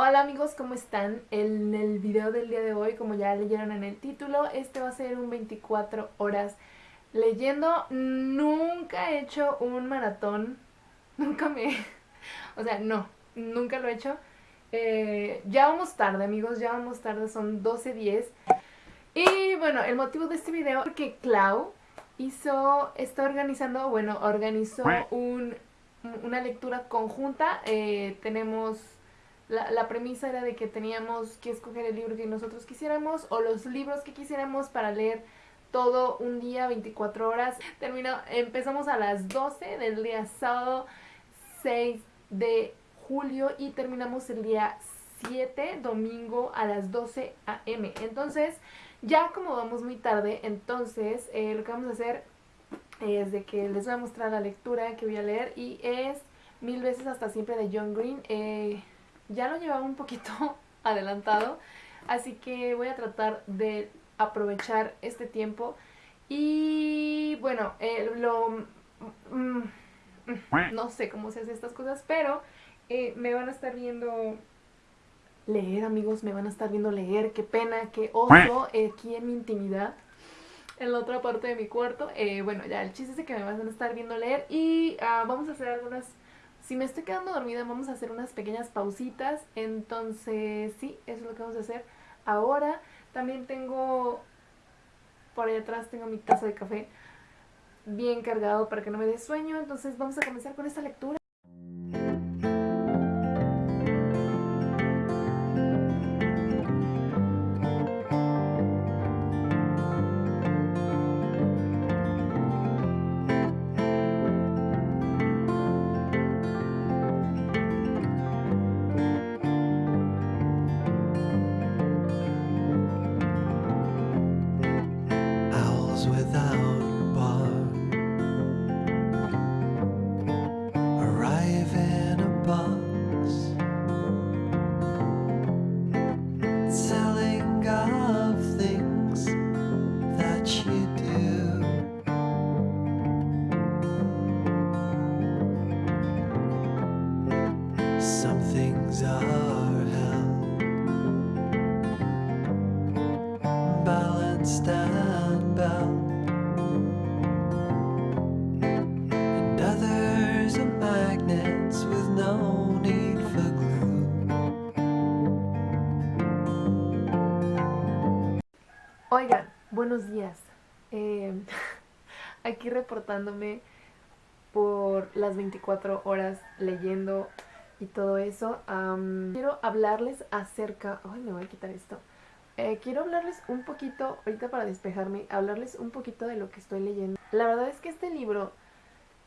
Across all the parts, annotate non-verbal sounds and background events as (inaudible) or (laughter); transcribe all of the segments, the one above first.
Hola amigos, ¿cómo están? En el video del día de hoy, como ya leyeron en el título, este va a ser un 24 horas leyendo. Nunca he hecho un maratón, (laughs) nunca me... o sea, no, nunca lo he hecho. Eh, ya vamos tarde amigos, ya vamos tarde, son 12.10. Y bueno, el motivo de este video es porque Clau hizo, está organizando, bueno, organizó un, una lectura conjunta. Eh, tenemos la, premisa era de que teníamos que escoger el libro que nosotros quisiéramos o los libros que quisiéramos para leer todo un día, 24 horas. Terminó, empezamos a las 12 del día sábado 6 de julio y terminamos el día 7, domingo a las 12 a.m. Entonces, ya como vamos muy tarde, entonces eh, lo que vamos a hacer es de que les voy a mostrar la lectura que voy a leer y es Mil veces hasta siempre de John Green. Eh, ya lo llevaba un poquito (laughs) adelantado, así que voy a tratar de aprovechar este tiempo. Y bueno, eh, lo... Mm, mm, no sé cómo se hacen estas cosas, pero eh, me van a estar viendo leer, amigos, me van a estar viendo leer. Qué pena, qué oso aquí en mi intimidad, en la otra parte de mi cuarto. Eh, bueno, ya el chiste es que me van a estar viendo leer y ah, vamos a hacer algunas si me estoy quedando dormida vamos a hacer unas pequeñas pausitas, entonces sí, eso es lo que vamos a hacer ahora. También tengo, por ahí atrás tengo mi taza de café bien cargado para que no me dé sueño, entonces vamos a comenzar con esta lectura. Oigan, buenos días. Eh, (laughs) aquí reportándome por las 24 horas leyendo y todo eso. quiero hablarles acerca... Ay, me voy a quitar esto. Eh, quiero hablarles un poquito, ahorita para despejarme, hablarles un poquito de lo que estoy leyendo. La verdad es que este libro,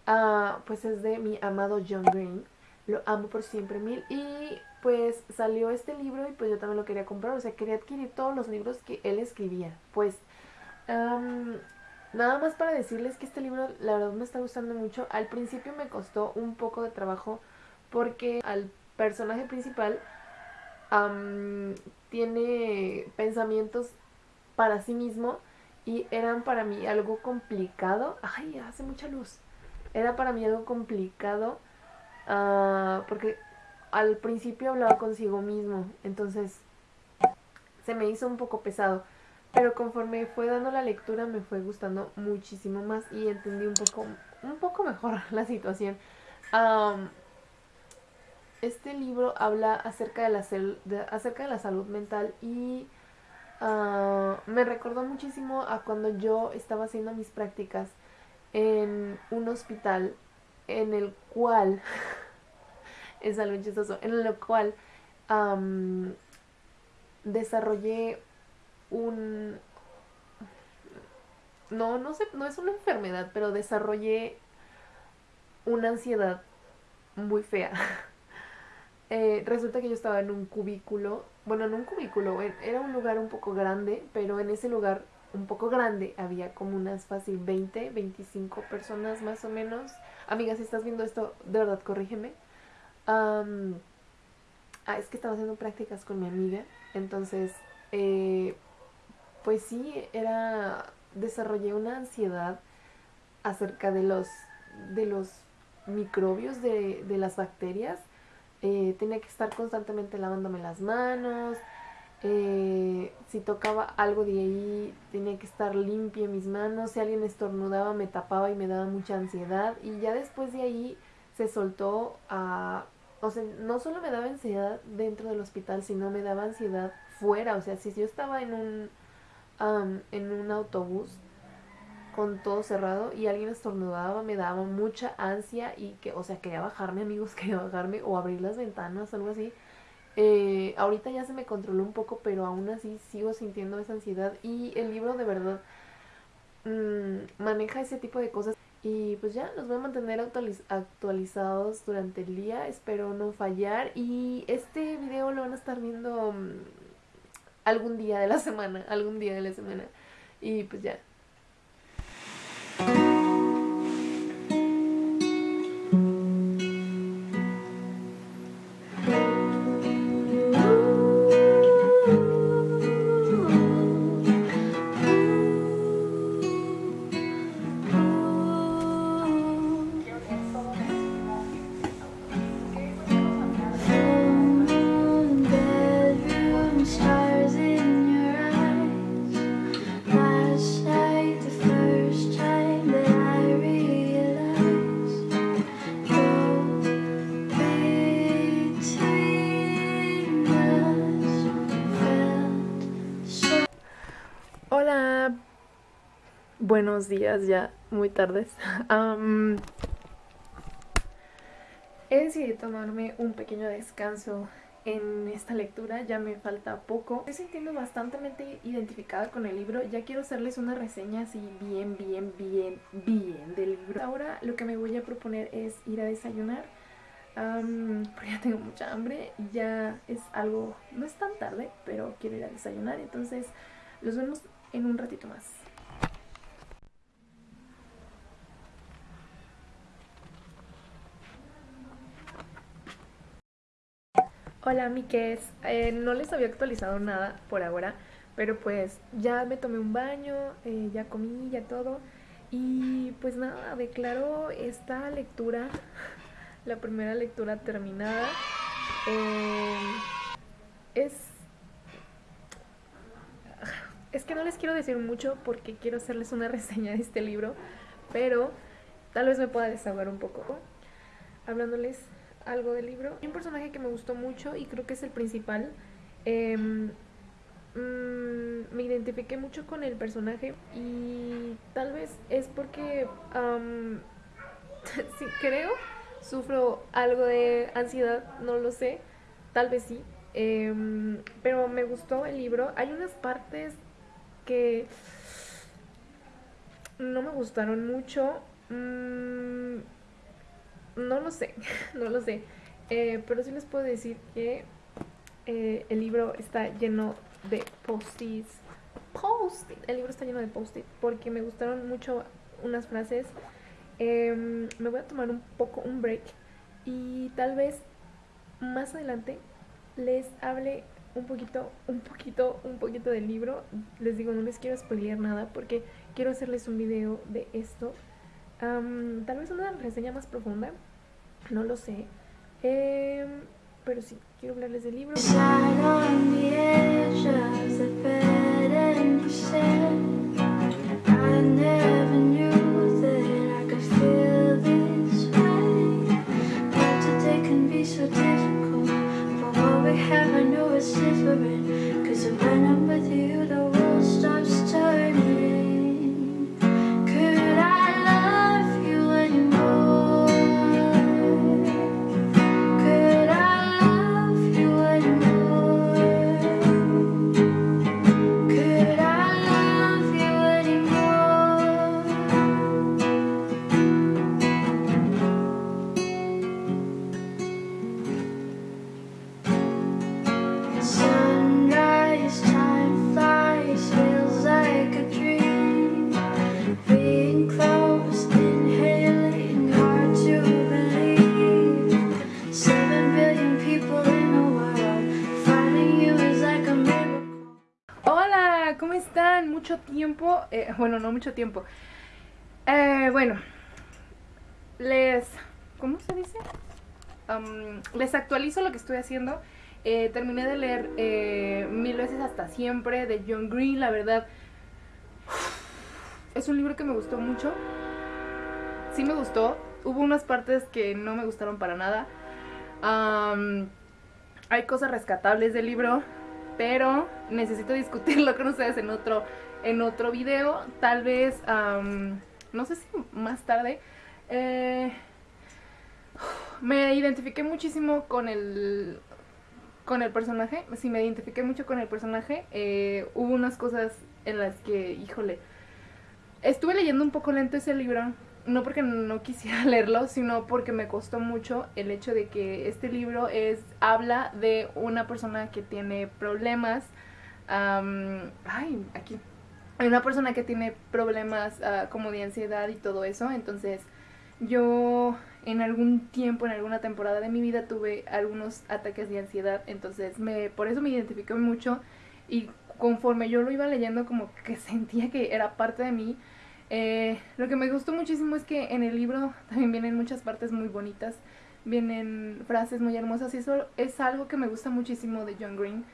uh, pues es de mi amado John Green. Lo amo por siempre mil. Y pues salió este libro y pues yo también lo quería comprar. O sea, quería adquirir todos los libros que él escribía. Pues... Nada más para decirles que este libro la verdad me está gustando mucho. Al principio me costó un poco de trabajo porque al personaje principal tiene pensamientos para sí mismo y eran para mí algo complicado. Ay, hace mucha luz. Era para mí algo complicado uh, porque al principio hablaba consigo mismo, entonces se me hizo un poco pesado. Pero conforme fue dando la lectura me fue gustando muchísimo más y entendí un poco, un poco mejor (laughs) la situación. Este libro habla acerca de la, acerca de la salud mental y ah, me recordó muchísimo a cuando yo estaba haciendo mis prácticas en un hospital en el cual, (laughs) es algo chistoso, en el cual desarrollé un... No, no sé, no es una enfermedad, pero desarrollé una ansiedad muy fea. (laughs) Eh, resulta que yo estaba en un cubículo, bueno, en un cubículo, era un lugar un poco grande, pero en ese lugar un poco grande había como unas fácil 20, 25 personas más o menos. Amiga, si estás viendo esto, de verdad, corrígeme. ah, es que estaba haciendo prácticas con mi amiga, entonces eh, pues sí, era, desarrollé una ansiedad acerca de los, de los microbios, de, de las bacterias, eh, tenía que estar constantemente lavándome las manos, eh, si tocaba algo de ahí tenía que estar limpia mis manos, si alguien estornudaba me tapaba y me daba mucha ansiedad y ya después de ahí se soltó a... O sea, no solo me daba ansiedad dentro del hospital, sino me daba ansiedad fuera. O sea, si yo estaba en un, en un autobús con todo cerrado y alguien estornudaba, me daba mucha ansia y que, o sea, quería bajarme, amigos, (laughs) quería bajarme o abrir las ventanas, algo así. Eh, ahorita ya se me controló un poco, pero aún así sigo sintiendo esa ansiedad y el libro de verdad mm, maneja ese tipo de cosas. Y pues ya, los voy a mantener actualizados durante el día, espero no fallar. Y este video lo van a estar viendo mm, algún día de la (laughs) semana, algún día de la semana. Y pues ya, buenos días, ya muy tardes. (laughs) he decidido tomarme un pequeño descanso en esta lectura, ya me falta poco. Estoy sintiendo bastante identificada con el libro, ya quiero hacerles una reseña así bien, bien, bien, bien del libro. Ahora lo que me voy a proponer es ir a desayunar, porque ya tengo mucha hambre, ya es algo, no es tan tarde, pero quiero ir a desayunar, entonces los vemos en un ratito más. Hola Miques, eh, no les había actualizado nada por ahora, pero pues ya me tomé un baño, eh, ya comí, ya todo. Y pues nada, declaro esta lectura, (laughs) la primera lectura terminada. Eh, es... Es que no les quiero decir mucho porque quiero hacerles una (laughs) reseña de este libro, pero tal vez me pueda desahogar un poco hablándoles algo del libro. Hay un personaje que me gustó mucho y creo que es el principal. Em, mm, me identifiqué mucho con el personaje y tal vez es porque, (laughs) sí, creo, sufro algo de ansiedad, no lo sé, tal vez sí. Em, pero me gustó el libro. Hay unas partes que no me gustaron mucho. Mm, no lo sé, (laughs) no lo sé. Eh, pero sí les puedo decir que eh, el libro está lleno de post-its. Post-it. El libro está lleno de post-it porque me gustaron mucho unas frases. Em, me voy a tomar un poco un break y tal vez más adelante les hable un poquito, un poquito, un poquito del libro. Les digo, no les quiero spoilear nada porque quiero hacerles un video de esto tal vez una reseña más profunda, no lo sé. Eh, pero sí, quiero hablarles del libro. (laughs) bueno, no mucho tiempo. Eh, bueno, les, ¿cómo se dice? les actualizo lo que estoy haciendo. Eh, terminé de leer eh, Mil veces hasta siempre de John Green, la verdad. Es un libro que me gustó mucho. Sí me gustó. Hubo unas partes que no me gustaron para nada. hay cosas rescatables del libro, pero necesito discutirlo con ustedes en otro, en otro video. Tal vez, no sé si más tarde. Eh, me identifiqué muchísimo con el con el personaje, sí me identifiqué mucho con el personaje. Eh, hubo unas cosas en las que, híjole, estuve leyendo un poco lento ese libro, no porque no quisiera (laughs) leerlo, sino porque me costó mucho el hecho de que este libro es habla de una persona que tiene problemas. ay, aquí. Hay una persona que tiene problemas ah, como de ansiedad y todo eso, entonces yo en algún tiempo, en alguna temporada de mi vida tuve algunos ataques de ansiedad, entonces me, por eso me identifiqué mucho y conforme yo lo iba leyendo como que (laughs) sentía que era parte de mí. Eh, lo que me gustó muchísimo es que en el libro también vienen muchas partes muy bonitas, vienen frases muy hermosas y eso es algo que me gusta muchísimo de John Green.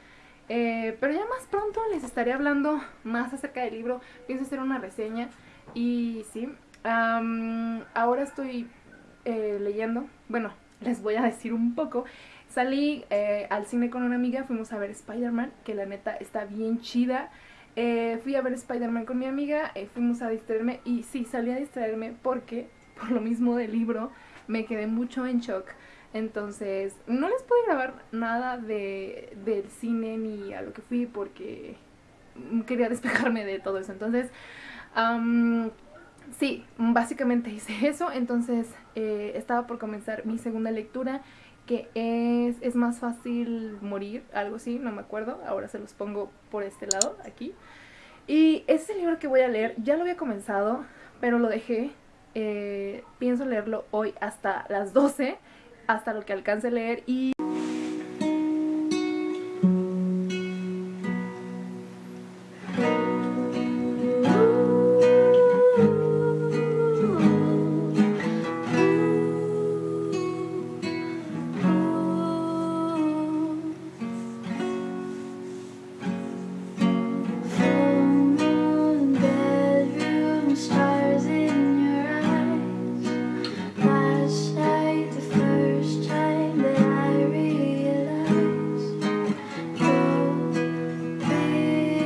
Eh, pero ya más pronto les estaré hablando más acerca del libro, pienso hacer una reseña y sí, ahora estoy eh, leyendo, bueno, (laughs) les voy a decir un poco. Salí eh, al cine con una amiga, fuimos a ver Spider-Man, que la neta está bien chida. Fui a ver Spider-Man con mi amiga, fuimos a distraerme y sí, salí a distraerme porque, (laughs) por lo mismo del libro, me quedé mucho en shock. Entonces, no les puedo grabar nada de, del cine ni a lo que fui porque quería (laughs) despejarme de todo eso. Entonces, sí, básicamente hice eso, entonces eh, estaba por comenzar mi segunda lectura, que es, es más fácil morir, algo así, no me acuerdo, ahora se los pongo por este lado, aquí. Y ese libro que voy a leer, ya lo había comenzado, pero lo dejé, eh, pienso leerlo hoy hasta las 12, hasta lo que alcance a leer y...